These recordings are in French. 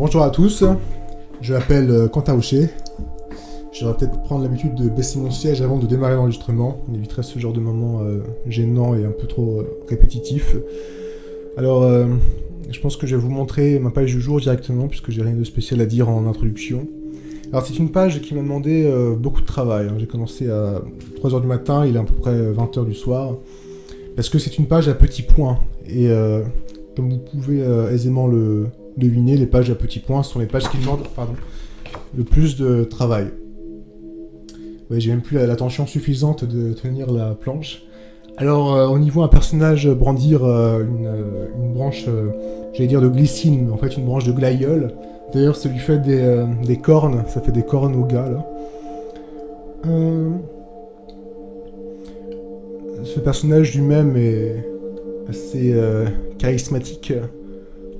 Bonjour à tous, je m'appelle euh, Quentin Houcher. Je vais peut-être prendre l'habitude de baisser mon siège avant de démarrer l'enregistrement. On éviterait ce genre de moment euh, gênant et un peu trop euh, répétitif. Alors, je pense que je vais vous montrer ma page du jour directement, puisque j'ai rien de spécial à dire en introduction. Alors, c'est une page qui m'a demandé beaucoup de travail. hein. J'ai commencé à 3h du matin, il est à peu près 20h du soir. Parce que c'est une page à petits points. Et comme vous pouvez aisément le deviner, les pages à petits points sont les pages qui demandent le plus de travail. J'ai même plus la- l'attention suffisante de tenir la planche. Alors, on y voit un personnage brandir euh, une, euh, une branche, euh, j'allais dire de glycine, mais en fait une branche de glaïeul. D'ailleurs, ça lui fait des, cornes, ça fait des cornes au gars, Ce personnage lui-même est assez charismatique.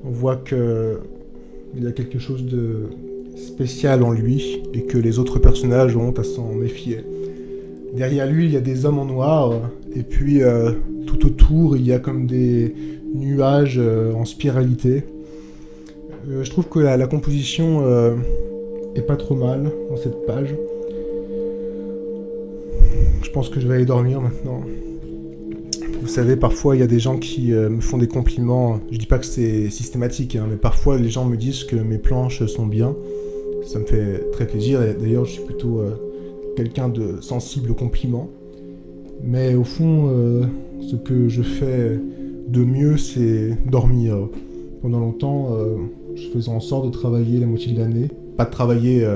On voit que il a quelque chose de spécial en lui et que les autres personnages ont à s'en méfier. Derrière lui, il y a des hommes en noir et puis euh, tout autour, il y a comme des nuages euh, en spiralité. Euh, je trouve que la, composition est pas trop mal dans cette page. Je pense que je vais aller dormir maintenant. Vous savez, parfois il y a des gens qui euh, me font des compliments. Je dis pas que c'est systématique, hein, mais parfois les gens me disent que mes planches sont bien. Ça me fait très plaisir. D'ailleurs, je suis plutôt euh, quelqu'un de sensible aux compliments. Mais au fond, euh, ce que je fais de mieux, c'est dormir. Pendant longtemps, je faisais en sorte de travailler la moitié de l'année. Pas de travailler,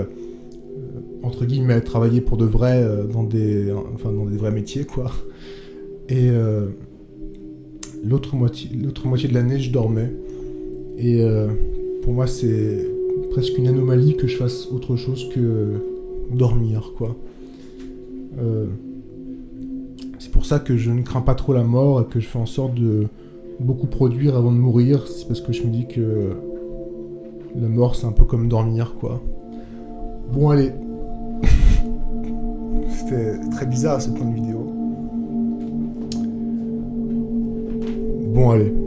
entre guillemets, travailler pour de vrai dans, des, enfin, dans des vrais métiers, quoi. Et euh, l'autre moitié, moitié de l'année, je dormais. Et euh, pour moi, c'est presque une anomalie que je fasse autre chose que dormir, quoi. Euh, c'est pour ça que je ne crains pas trop la mort et que je fais en sorte de beaucoup produire avant de mourir. C'est parce que je me dis que la mort, c'est un peu comme dormir, quoi. Bon, allez. C'était très bizarre ce point de vidéo. Bon, allez.